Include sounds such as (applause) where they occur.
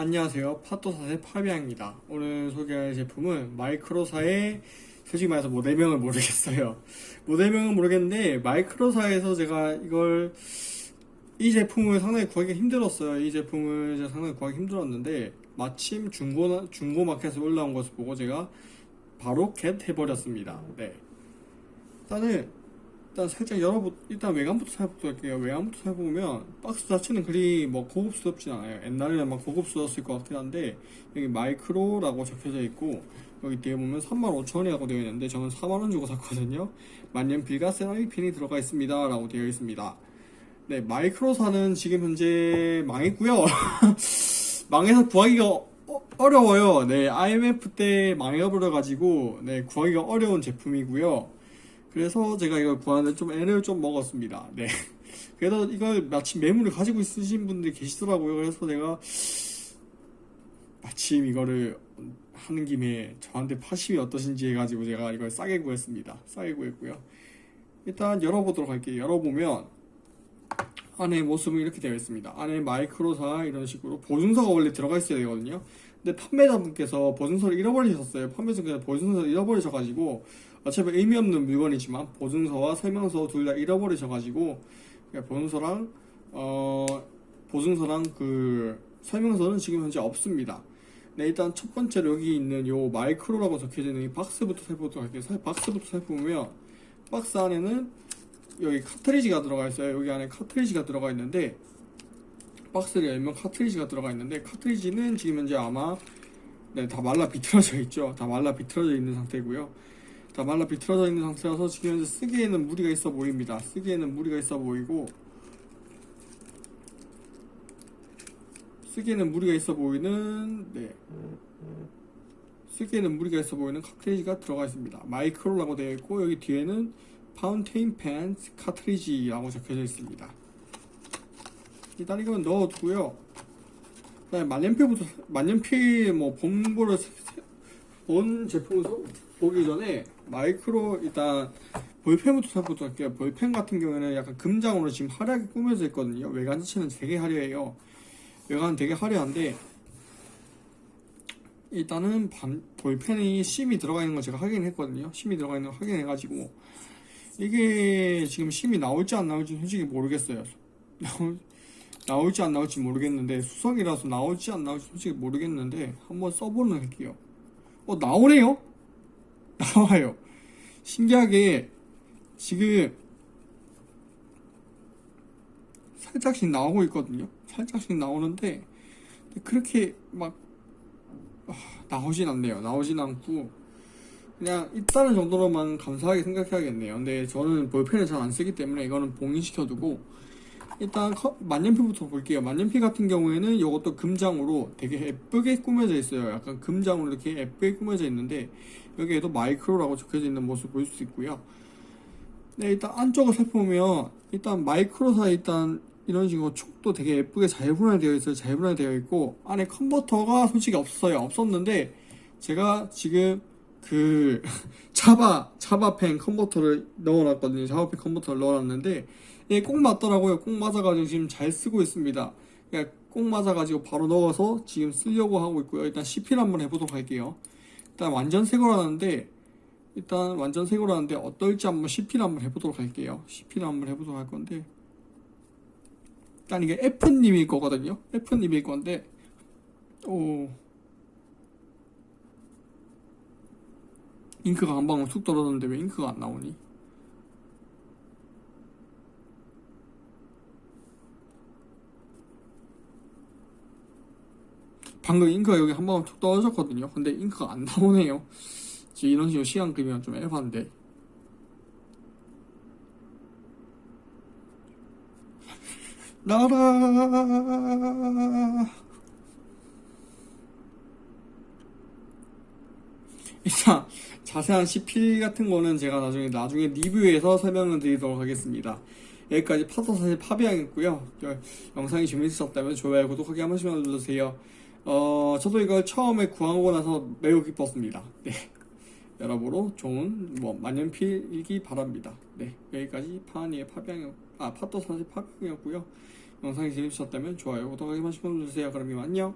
안녕하세요. 파토사의 파비앙입니다. 오늘 소개할 제품은 마이크로사의 솔직히 말해서 모델명을 모르겠어요. 모델명은 모르겠는데 마이크로사에서 제가 이걸 이 제품을 상당히 구하기 힘들었어요. 이 제품을 제가 상당히 구하기 힘들었는데 마침 중고 중고 마켓에 올라온 것을 보고 제가 바로 겟 해버렸습니다. 네. 일단은 일단 살짝 열어보 일단 외관부터 살펴보도록 할게요. 외관부터 살펴보면 박스 자체는 그리 뭐 고급스럽진 않아요. 옛날에는 막 고급스러웠을 것 같긴 한데 여기 마이크로라고 적혀져 있고 여기 뒤에 보면 35,000원이라고 되어 있는데 저는 4만원 주고 샀거든요. 만년필과 세라믹 핀이 들어가 있습니다. 라고 되어 있습니다. 네, 마이크로사는 지금 현재 망했고요. (laughs) 망해서 구하기가 어- 어려워요. 네, IMF 때 망해버려가지고 네, 구하기가 어려운 제품이고요. 그래서 제가 이걸 구하는데 좀 애를 좀 먹었습니다. 네. (laughs) 그래서 이걸 마침 매물을 가지고 있으신 분들이 계시더라고요. 그래서 내가 마침 이거를 하는 김에 저한테 파심이 어떠신지 해가지고 제가 이걸 싸게 구했습니다. 싸게 구했고요. 일단 열어보도록 할게요. 열어보면 안에 모습은 이렇게 되어 있습니다. 안에 마이크로사 이런 식으로 보증서가 원래 들어가 있어야 되거든요. 근데 판매자분께서 보증서를 잃어버리셨어요. 판매자분께서 보증서를 잃어버리셔가지고 어차피 의미 없는 물건이지만 보증서와 설명서 둘 다 잃어버리셔가지고 그러니까 보증서랑 어 보증서랑 그 설명서는 지금 현재 없습니다. 네 일단 첫 번째로 여기 있는 요 마이크로라고 적혀져 있는 이 박스부터 살펴보도록 할게요. 살- 박스부터 살펴보면 박스 안에는 여기 카트리지가 들어가 있어요. 여기 안에 카트리지가 들어가 있는데 박스를 열면 카트리지가 들어가 있는데 카트리지는 지금 현재 아마 네, 다 말라 비틀어져 있죠. 다 말라 비틀어져 있는 상태고요. 다 말라 비틀어져 있는 상태라서 지금 현재 쓰기에는 무리가 있어 보입니다. 쓰기에는 무리가 있어 보이고 쓰기에는 무리가 있어 보이는 네 쓰기에는 무리가 있어 보이는 카트리지가 들어가 있습니다. 마이크로라고 되어 있고 여기 뒤에는 fountain pen cartridge라고 적혀져 있습니다. 일단 이건 넣어두고요. 그다음에 만년필부터 만년필 뭐 세- 본 제품을 소- 보기 전에 마이크로 일단 볼펜부터 살펴보도록 할게요. 볼펜 같은 경우에는 약간 금장으로 지금 화려하게 꾸며져 있거든요. 외관 자체는 되게 화려해요. 외관은 되게 화려한데 일단은 반- 볼펜이 심이 들어가 있는 거 제가 확인했거든요. 심이 들어가 있는 거 확인해가지고 이게 지금 심이 나올지 안 나올지 솔직히 모르겠어요. (laughs) 나올, 나올지 안 나올지 모르겠는데 수성이라서 나올지 안 나올지 솔직히 모르겠는데 한번 써보는 할게요. 어 나오네요? (laughs) 나와요. 신기하게 지금 살짝씩 나오고 있거든요. 살짝씩 나오는데 그렇게 막 아, 나오진 않네요. 나오진 않고 그냥 있다는 정도로만 감사하게 생각해야겠네요. 근데 저는 볼펜을 잘 안 쓰기 때문에 이거는 봉인시켜두고 일단 커- 만년필부터 볼게요. 만년필 같은 경우에는 이것도 금장으로 되게 예쁘게 꾸며져 있어요. 약간 금장으로 이렇게 예쁘게 꾸며져 있는데 여기에도 마이크로라고 적혀져 있는 모습 볼 수 있고요. 네, 일단 안쪽을 살펴보면 일단 마이크로사 일단 이런 식으로 촉도 되게 예쁘게 잘 분할되어 있어요. 잘 분할되어 있고 안에 컨버터가 솔직히 없어요. 없었는데 제가 지금 그 (laughs) 차바 차바펜 컨버터를 넣어놨거든요. 차바펜 컨버터를 넣어놨는데 예, 꼭 맞더라고요. 꼭 맞아가지고 지금 잘 쓰고 있습니다. 그러니까 꼭 맞아가지고 바로 넣어서 지금 쓰려고 하고 있고요. 일단 CP를 한번 해보도록 할게요. 일단 완전 새 거라는데 일단 완전 새 거라는데 어떨지 한번 CP를 한번 해보도록 할게요. CP를 한번 해보도록 할 건데 일단 이게 F님일 거거든요. F님일 건데 오 잉크가 한 방울 툭 떨어졌는데 왜 잉크가 안 나오니? 방금 잉크가 여기 한 방울 툭 떨어졌거든요. 근데 잉크가 안 나오네요. 지금 이런 식으로 시간 끄면 좀 에반데. 나라. 일단 자세한 CP 같은 거는 제가 나중에 나중에 리뷰해서 설명을 드리도록 하겠습니다. 여기까지 파도사실 파비앙이었고요. 저 영상이 재밌으셨다면 좋아요, 구독하기 한 번씩만 눌러주세요. 어, 저도 이걸 처음에 구하고 나서 매우 기뻤습니다. 네. 여러모로 좋은 뭐 만년필이기 바랍니다. 네. 여기까지 파니의 파비앙, 아, 파도사실 파비앙이었고요. 영상이 재밌으셨다면 좋아요, 구독하기 한 번씩만 눌러주세요. 그럼 이만 안녕.